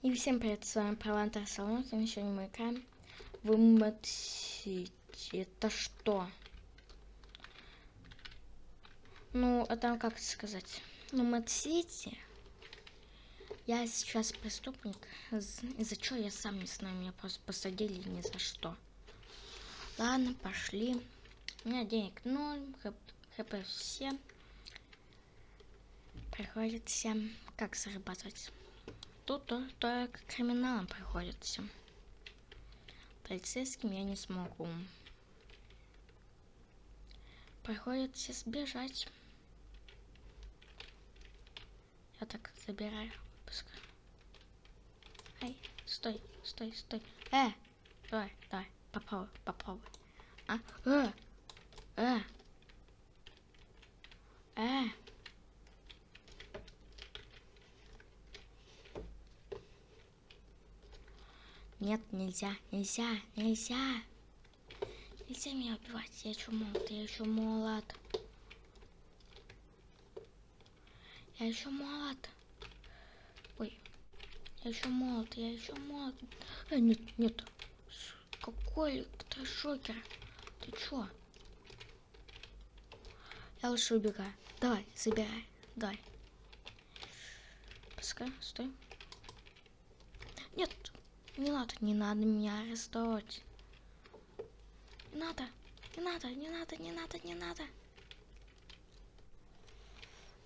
И всем привет, с вами Провантер Салон, и сегодня мы играем в Mad City. Это что? Ну, это как сказать? Ну, City. Я сейчас преступник. Из-за чего я сам не знаю, меня просто посадили ни за что. Ладно, пошли. У меня денег ноль, хп все. Приходится как зарабатывать? Тут только криминалом приходится. Полицейским я не смогу. Приходится сбежать. Я так забираю. Пускай. Ай, стой, стой, стой. Э, давай, давай, попробуй, попробуй. А, э, э, э. Нет, нельзя, нельзя, нельзя. Нельзя меня убивать, я еще молод, я еще молод. Я еще молод. Ой, я еще молод, я еще молод. Э, нет, нет. Какой электрошокер? Ты чё? Я лучше убегаю. Давай, забирай. Давай. Пускай, стой. Нет, не надо, не надо меня арестовать. Не надо, не надо, не надо, не надо, не надо.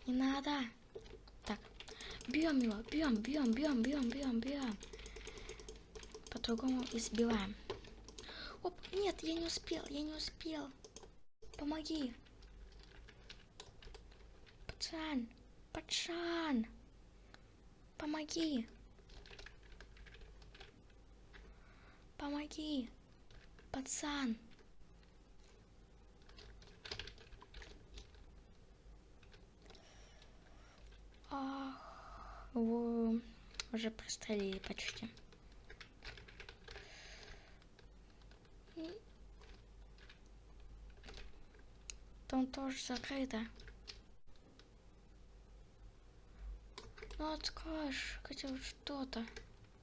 Не надо. Так, бьем его, бьем, бьем, бьем, бьем, бьем, бьем. По-другому избиваем. Оп, нет, я не успел, я не успел. Помоги. Пацан, пацан. Помоги. Помоги, пацан. Ах, его уже пристрелили почти. Там тоже закрыто. Ну откроешь хотя бы что-то.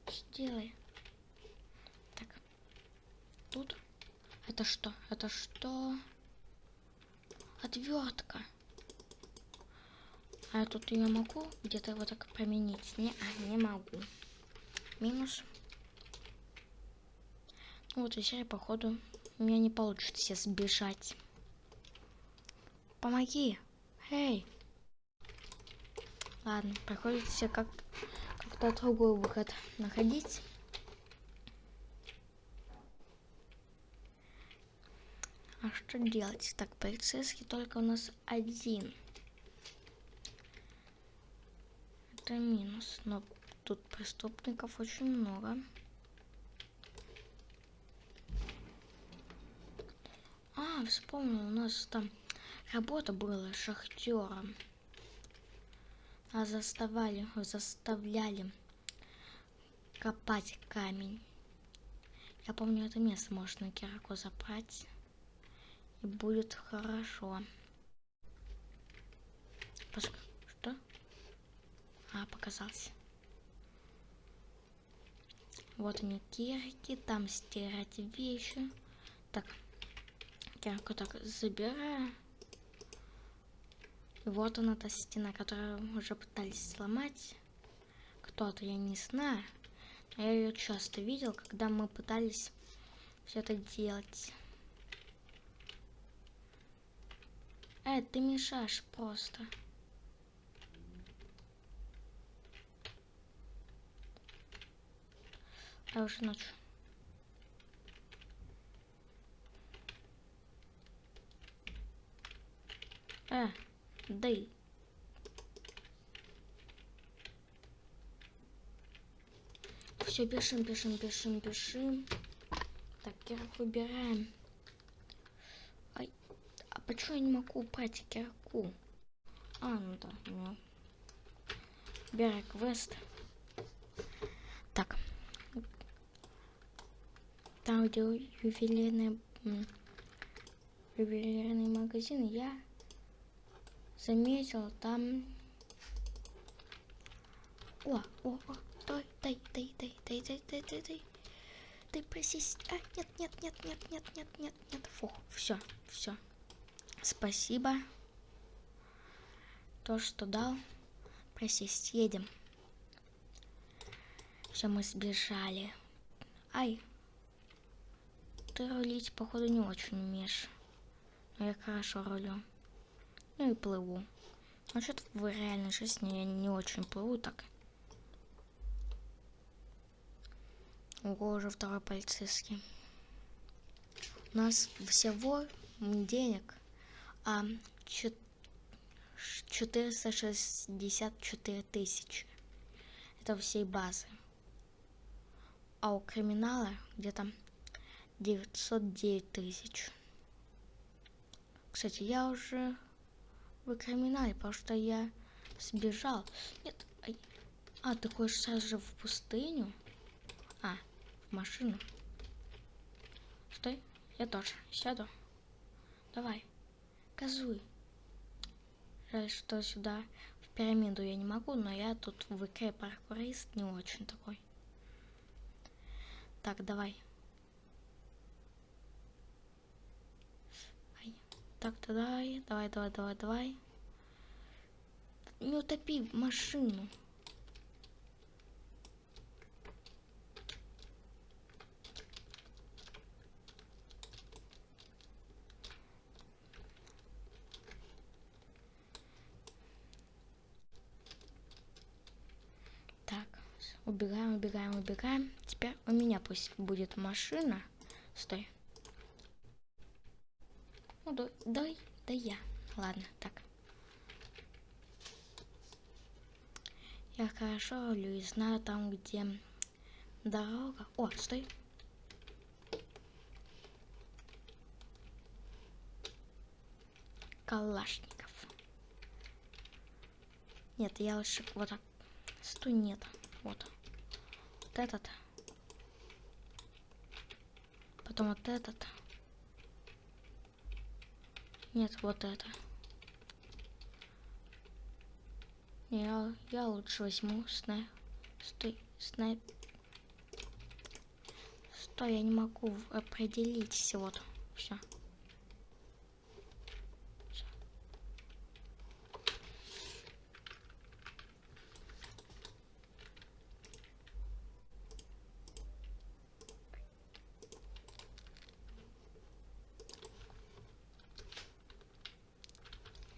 Сделай тут. Это что? Это что? Отвертка. А я тут ее могу где-то вот так применить? Не, а, не могу. Минус. Ну вот и все, походу, у меня не получится сбежать. Помоги. Эй. Ладно, приходится как как-то другой выход находить. А что делать? Так, полицейский только у нас один. Это минус, но тут преступников очень много. А, вспомнил, у нас там работа была шахтером. А заставали, заставляли копать камень. Я помню, это место можно кирку забрать и будет хорошо. Пос... Что? А, показался. Вот они кирки, там стирать вещи. Так, кирку так забираю. И вот она та стена, которую уже пытались сломать. Кто-то, я не знаю. Я ее часто видел, когда мы пытались все это делать. Э, ты мешаешь просто. А уже ночь. Э, дай. Все, бежим, бежим, бежим, бежим. Так, кирок выбираем. Почему я не могу упасть кирку? А, ну да, ну. Бери квест. Так. Там, где ювелирный, ювелирный магазин, я заметил там... О, о, о, дай, дай, дай, дай, дай, дай, дай, дай. Ты просись. А, нет, нет, нет, нет, нет, нет, нет, нет. Фух, все, все. Спасибо. То, что дал. Просись, едем. Все, мы сбежали. Ай. Ты рулить, походу, не очень умеешь. Но я хорошо рулю. Ну и плыву. А что-то в реальной жизни я не очень плыву так. Ого, уже второй полицейский. У нас всего денег 464 тысячи. Это всей базы. А у криминала где-то 909 тысяч. Кстати, я уже в криминале, потому что я сбежал. Нет, а ты хочешь сразу же в пустыню? А, в машину. Стой, я тоже сяду. Давай, газуй. Жаль, что сюда в пирамиду я не могу, но я тут в ИК паркурист не очень такой. Так, давай. Ай. Так, давай, давай, давай, давай, давай. Не утопи машину. Убегаем, убегаем, убегаем. Теперь у меня пусть будет машина. Стой. Ну, дай, дай, да я. Ладно, так. Я хорошо рулю и знаю там, где дорога. О, стой. Калашников. Нет, я лучше вот так. Стой, нет. Вот этот. Потом вот этот. Нет, вот это. Я, я лучше возьму снайп. Стой, снайп. Стой, я не могу определить всего-то. Все.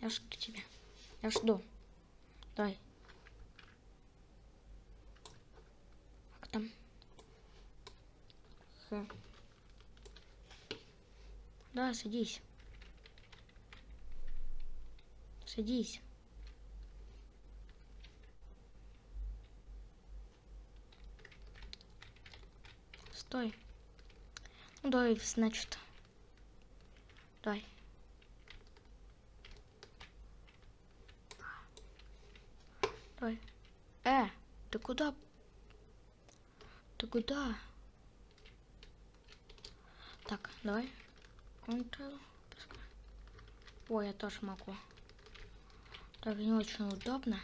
Я жду тебя. Я жду. Давай. Как там? Х. Да, садись. Садись. Стой. Ну, давай, значит. Давай. Ой. Э, ты куда? Ты куда? Так, давай. Control. Ой, я тоже могу. Так, не очень удобно.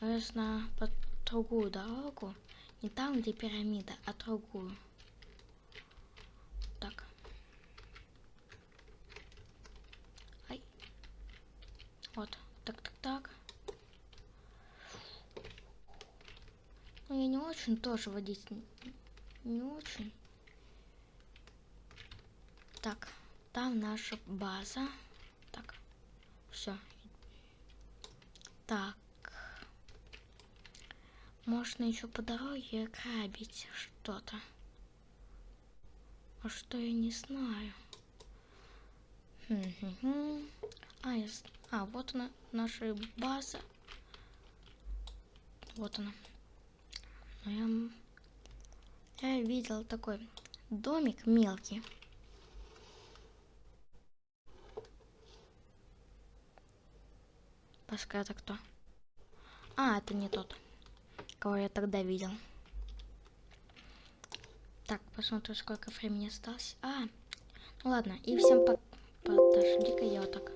Но я знаю по другую дорогу. Не там, где пирамида, а другую. Так. Ай. Вот. Так, так, так. Ну, я не очень тоже водить. Не очень. Так, там наша база. Так, все. Так. Можно еще по дороге грабить что-то. А что я не знаю. А, я... а, вот она, наша база. Вот она. Я, я видел такой домик мелкий. Пускай это кто? А, это не тот, кого я тогда видел. Так, посмотрю, сколько времени осталось. А, ну ладно, и всем пока. Подожди-ка я вот так.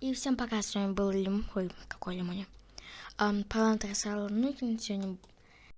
И всем пока, с вами был Лим... Ой, какой Лимони. Um, Палантра Сала Нукин. Сегодня